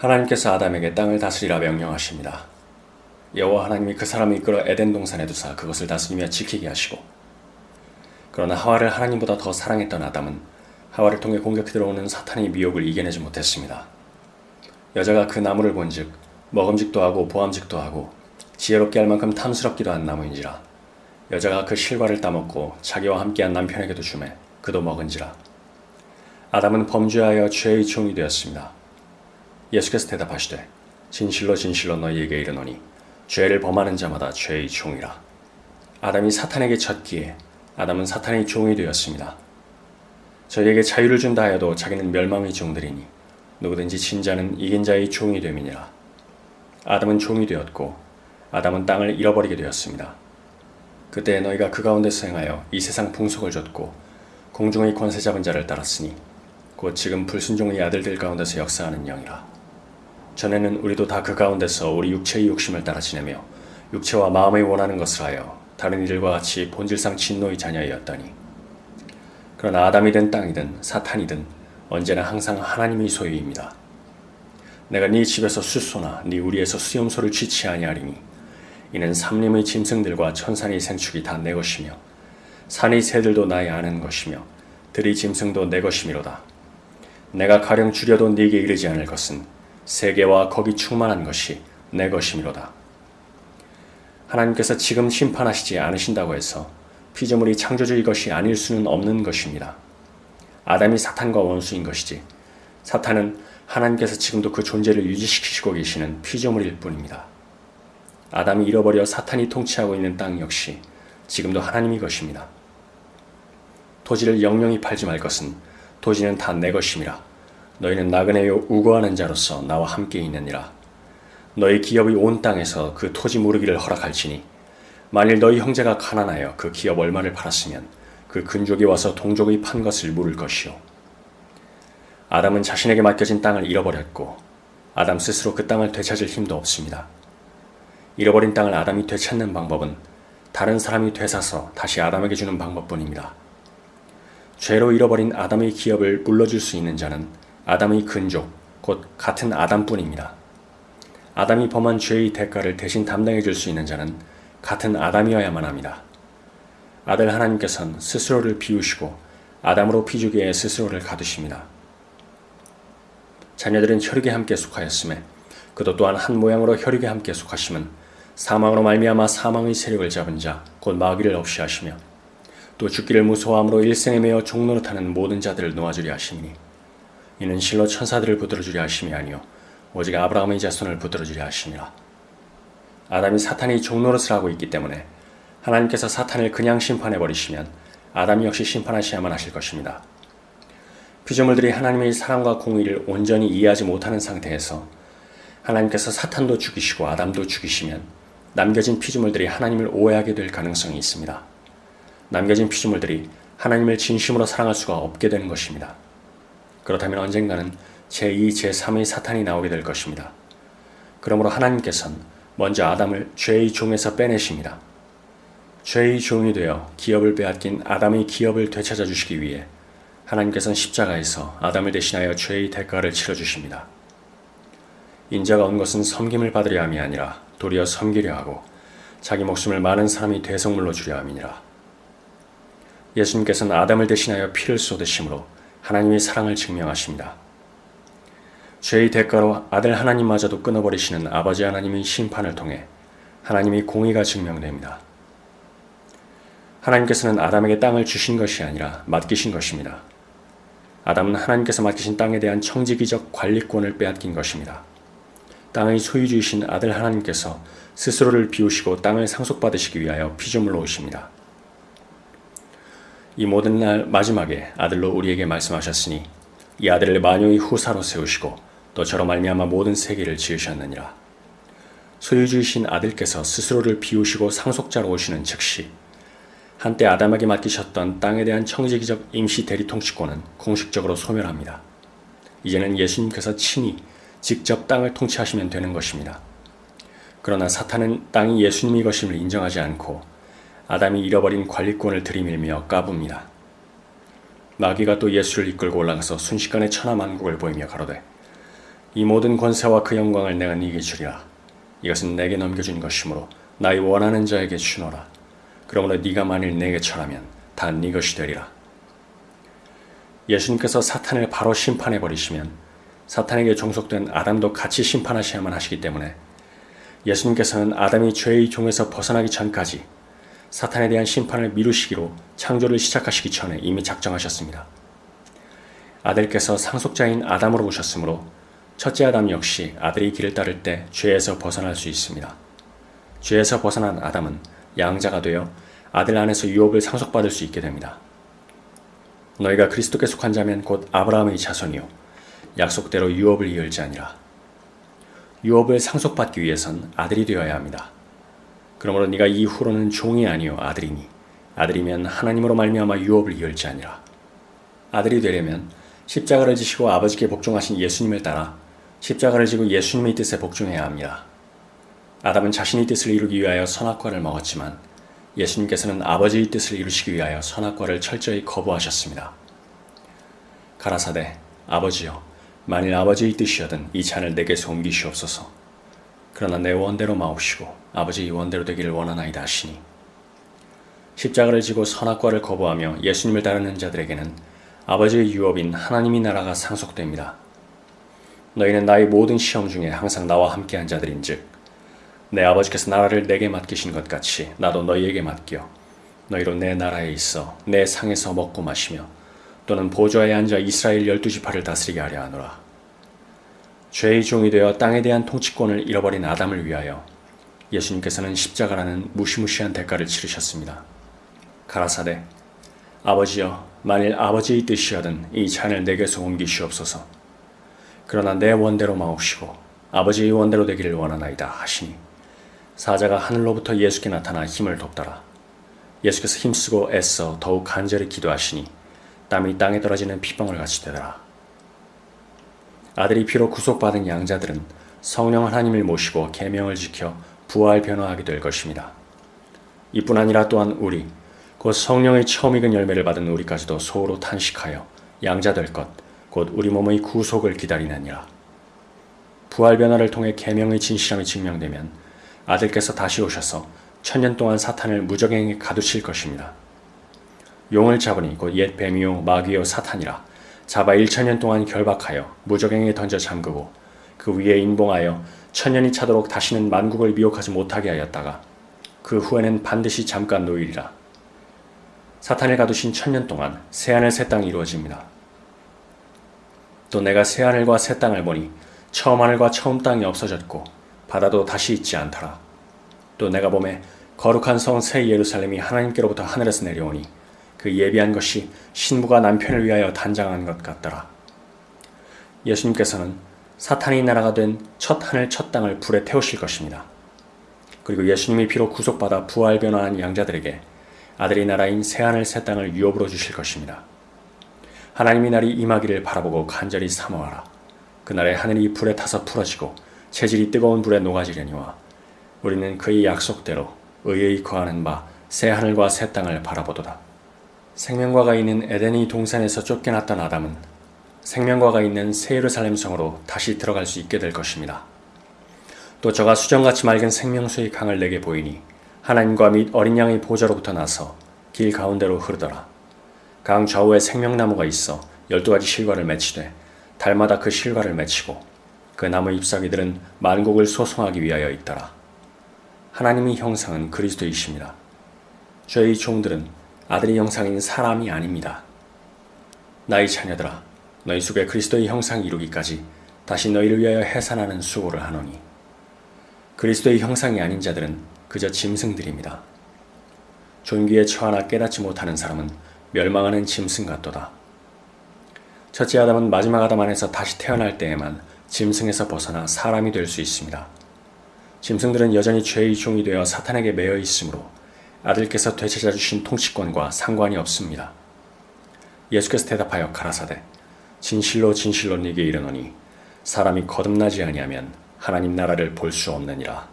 하나님께서 아담에게 땅을 다스리라 명령하십니다. 여호와 하나님이 그 사람을 이끌어 에덴 동산에 두사 그것을 다스리며 지키게 하시고 그러나 하와를 하나님보다 더 사랑했던 아담은 하와를 통해 공격해 들어오는 사탄의 미혹을 이겨내지 못했습니다. 여자가 그 나무를 본즉 먹음직도 하고 보암직도 하고 지혜롭게 할 만큼 탐스럽기도 한 나무인지라 여자가 그 실과를 따먹고 자기와 함께한 남편에게도 주매 그도 먹은지라 아담은 범죄하여 죄의 종이 되었습니다. 예수께서 대답하시되 진실로 진실로 너희에게 이르노니 죄를 범하는 자마다 죄의 종이라. 아담이 사탄에게 졌기에 아담은 사탄의 종이 되었습니다. 저희에게 자유를 준다 하여도 자기는 멸망의 종들이니 누구든지 진자는 이긴 자의 종이 됨이니라. 아담은 종이 되었고 아담은 땅을 잃어버리게 되었습니다. 그때 너희가 그 가운데서 행하여 이 세상 풍속을 줬고 공중의 권세 잡은 자를 따랐으니 곧 지금 불순종의 아들들 가운데서 역사하는 영이라. 전에는 우리도 다 그 가운데서 우리 육체의 욕심을 따라 지내며 육체와 마음의 원하는 것을 하여 다른 이들과 같이 본질상 진노의 자녀이었더니 그러나 아담이든 땅이든 사탄이든 언제나 항상 하나님의 소유입니다. 내가 네 집에서 숫소나 네 우리에서 수염소를 취치 아니하리니 이는 삼림의 짐승들과 천산의 생축이 다 내 것이며 산의 새들도 나의 아는 것이며 들의 짐승도 내 것이미로다. 내가 가령 주려도 네게 이르지 않을 것은 세계와 거기 충만한 것이 내 것이미로다. 하나님께서 지금 심판하시지 않으신다고 해서 피조물이 창조주의 것이 아닐 수는 없는 것입니다. 아담이 사탄과 원수인 것이지 사탄은 하나님께서 지금도 그 존재를 유지시키시고 계시는 피조물일 뿐입니다. 아담이 잃어버려 사탄이 통치하고 있는 땅 역시 지금도 하나님이 것입니다. 토지를 영영히 팔지 말 것은 토지는 다 내 것임이라. 너희는 나그네요 우거하는 자로서 나와 함께 있느니라. 너희 기업이 온 땅에서 그 토지 무르기를 허락할지니 만일 너희 형제가 가난하여 그 기업 얼마를 팔았으면 그 근족이 와서 동족의 판 것을 물을 것이요. 아담은 자신에게 맡겨진 땅을 잃어버렸고 아담 스스로 그 땅을 되찾을 힘도 없습니다. 잃어버린 땅을 아담이 되찾는 방법은 다른 사람이 되사서 다시 아담에게 주는 방법뿐입니다. 죄로 잃어버린 아담의 기업을 물러줄 수 있는 자는 아담의 근족, 곧 같은 아담뿐입니다. 아담이 범한 죄의 대가를 대신 담당해 줄 수 있는 자는 같은 아담이어야만 합니다. 아들 하나님께서는 스스로를 비우시고 아담으로 피주기에 스스로를 가두십니다. 자녀들은 혈육에 함께 속하였음에 그도 또한 한 모양으로 혈육에 함께 속하심은 사망으로 말미암아 사망의 세력을 잡은 자 곧 마귀를 없이 하시며 또 죽기를 무서워함으로 일생에 매어 종노릇하는 모든 자들을 놓아주려 하시니 이는 실로 천사들을 붙들어주려 하심이 아니요 오직 아브라함의 자손을 붙들어주려 하심이라 아담이 사탄이 종노릇을 하고 있기 때문에 하나님께서 사탄을 그냥 심판해 버리시면 아담 역시 심판하셔야만 하실 것입니다. 피조물들이 하나님의 사랑과 공의를 온전히 이해하지 못하는 상태에서 하나님께서 사탄도 죽이시고 아담도 죽이시면 남겨진 피조물들이 하나님을 오해하게 될 가능성이 있습니다. 남겨진 피조물들이 하나님을 진심으로 사랑할 수가 없게 되는 것입니다. 그렇다면 언젠가는 제2, 제3의 사탄이 나오게 될 것입니다. 그러므로 하나님께서는 먼저 아담을 죄의 종에서 빼내십니다. 죄의 종이 되어 기업을 빼앗긴 아담의 기업을 되찾아 주시기 위해 하나님께서는 십자가에서 아담을 대신하여 죄의 대가를 치러 주십니다. 인자가 온 것은 섬김을 받으려 함이 아니라 도리어 섬기려 하고 자기 목숨을 많은 사람이 대성물로 주려 함이니라. 예수님께서는 아담을 대신하여 피를 쏟으심으로 하나님의 사랑을 증명하십니다. 죄의 대가로 아들 하나님마저도 끊어버리시는 아버지 하나님의 심판을 통해 하나님의 공의가 증명됩니다. 하나님께서는 아담에게 땅을 주신 것이 아니라 맡기신 것입니다. 아담은 하나님께서 맡기신 땅에 대한 청지기적 관리권을 빼앗긴 것입니다. 땅의 소유주이신 아들 하나님께서 스스로를 비우시고 땅을 상속받으시기 위하여 피조물로 오십니다. 이 모든 날 마지막에 아들로 우리에게 말씀하셨으니 이 아들을 마녀의 후사로 세우시고 또 저로 말미암아 모든 세계를 지으셨느니라. 소유주이신 아들께서 스스로를 비우시고 상속자로 오시는 즉시 한때 아담에게 맡기셨던 땅에 대한 청지기적 임시 대리 통치권은 공식적으로 소멸합니다. 이제는 예수님께서 친히 직접 땅을 통치하시면 되는 것입니다. 그러나 사탄은 땅이 예수님의 것임을 인정하지 않고 아담이 잃어버린 관리권을 들이밀며 까붑니다. 마귀가 또 예수를 이끌고 올라가서 순식간에 천하만국을 보이며 가로되 이 모든 권세와 그 영광을 내가 네게 주리라. 이것은 내게 넘겨준 것이므로 나의 원하는 자에게 주노라. 그러므로 네가 만일 내게 절하면 다 네 것이 되리라. 예수님께서 사탄을 바로 심판해 버리시면 사탄에게 종속된 아담도 같이 심판하셔야만 하시기 때문에 예수님께서는 아담이 죄의 종에서 벗어나기 전까지 사탄에 대한 심판을 미루시기로 창조를 시작하시기 전에 이미 작정하셨습니다. 아들께서 상속자인 아담으로 오셨으므로 첫째 아담 역시 아들이 길을 따를 때 죄에서 벗어날 수 있습니다. 죄에서 벗어난 아담은 양자가 되어 아들 안에서 유업을 상속받을 수 있게 됩니다. 너희가 그리스도께 속한 자면 곧 아브라함의 자손이요 약속대로 유업을 이을지 아니라 유업을 상속받기 위해선 아들이 되어야 합니다. 그러므로 네가 이후로는 종이 아니요 아들이니 아들이면 하나님으로 말미암아 유업을 이을지 아니라 아들이 되려면 십자가를 지시고 아버지께 복종하신 예수님을 따라 십자가를 지고 예수님의 뜻에 복종해야 합니다. 아담은 자신의 뜻을 이루기 위하여 선악과를 먹었지만 예수님께서는 아버지의 뜻을 이루시기 위하여 선악과를 철저히 거부하셨습니다. 가라사대 아버지여 만일 아버지의 뜻이여든 이 잔을 내게서 옮기시옵소서. 그러나 내 원대로 마옵시고 아버지의 원대로 되기를 원하나이다 하시니 십자가를 지고 선악과를 거부하며 예수님을 따르는 자들에게는 아버지의 유업인 하나님의 나라가 상속됩니다. 너희는 나의 모든 시험 중에 항상 나와 함께한 자들인즉 내 아버지께서 나라를 내게 맡기신 것 같이 나도 너희에게 맡겨 너희로 내 나라에 있어 내 상에서 먹고 마시며 또는 보좌에 앉아 이스라엘 열두 지파를 다스리게 하려 하노라. 죄의 종이 되어 땅에 대한 통치권을 잃어버린 아담을 위하여 예수님께서는 십자가라는 무시무시한 대가를 치르셨습니다. 가라사대 아버지여 만일 아버지의 뜻이여든 이 잔을 내게서 옮기시옵소서. 그러나 내 원대로 마옵시고 아버지의 원대로 되기를 원하나이다 하시니 사자가 하늘로부터 예수께 나타나 힘을 돕더라. 예수께서 힘쓰고 애써 더욱 간절히 기도하시니 땀이 땅에 떨어지는 피방울 같이 되더라. 아들이 피로 구속받은 양자들은 성령 하나님을 모시고 계명을 지켜 부활 변화하게 될 것입니다. 이뿐 아니라 또한 우리 곧 성령의 처음 익은 열매를 받은 우리까지도 소로 탄식하여 양자 될 것 곧 우리 몸의 구속을 기다리느니라. 부활 변화를 통해 계명의 진실함이 증명되면 아들께서 다시 오셔서 천년 동안 사탄을 무적행에 가두실 것입니다. 용을 잡으니 곧 옛 뱀이요 마귀요 사탄이라 잡아 1천년 동안 결박하여 무적행에 던져 잠그고 그 위에 인봉하여 천년이 차도록 다시는 만국을 미혹하지 못하게 하였다가 그 후에는 반드시 잠깐 놓이리라. 사탄을 가두신 천년 동안 새하늘 새 땅이 이루어집니다. 또 내가 새하늘과 새 땅을 보니 처음 하늘과 처음 땅이 없어졌고 바다도 다시 있지 않더라. 또 내가 봄에 거룩한 성 새 예루살렘이 하나님께로부터 하늘에서 내려오니 그 예비한 것이 신부가 남편을 위하여 단장한 것 같더라. 예수님께서는 사탄의 나라가 된 첫 하늘 첫 땅을 불에 태우실 것입니다. 그리고 예수님이 피로 구속받아 부활 변화한 양자들에게 아들의 나라인 새하늘 새 땅을 유업으로 주실 것입니다. 하나님의 날이 임하기를 바라보고 간절히 사모하라. 그날에 하늘이 불에 타서 풀어지고 체질이 뜨거운 불에 녹아지려니와 우리는 그의 약속대로 의의 거하는 바 새 하늘과 새 땅을 바라보도다. 생명과가 있는 에덴의 동산에서 쫓겨났던 아담은 생명과가 있는 새 예루살렘 성으로 다시 들어갈 수 있게 될 것입니다. 또 저가 수정같이 맑은 생명수의 강을 내게 보이니 하나님과 및 어린 양의 보좌로부터 나서 길 가운데로 흐르더라. 강 좌우에 생명나무가 있어 열두 가지 실과를 맺히되 달마다 그 실과를 맺히고 그 나무 잎사귀들은 만국을 소송하기 위하여 있더라. 하나님의 형상은 그리스도이십니다. 저희 종들은 아들의 형상인 사람이 아닙니다. 나의 자녀들아, 너희 속에 그리스도의 형상 이루기까지 다시 너희를 위하여 해산하는 수고를 하노니 그리스도의 형상이 아닌 자들은 그저 짐승들입니다. 존귀에 처하나 깨닫지 못하는 사람은 멸망하는 짐승 같도다. 첫째 아담은 마지막 아담 안에서 다시 태어날 때에만 짐승에서 벗어나 사람이 될 수 있습니다. 짐승들은 여전히 죄의 종이 되어 사탄에게 매여 있으므로 아들께서 되찾아 주신 통치권과 상관이 없습니다. 예수께서 대답하여 가라사대 진실로 진실로 네게 이르노니 사람이 거듭나지 아니하면 하나님 나라를 볼 수 없느니라.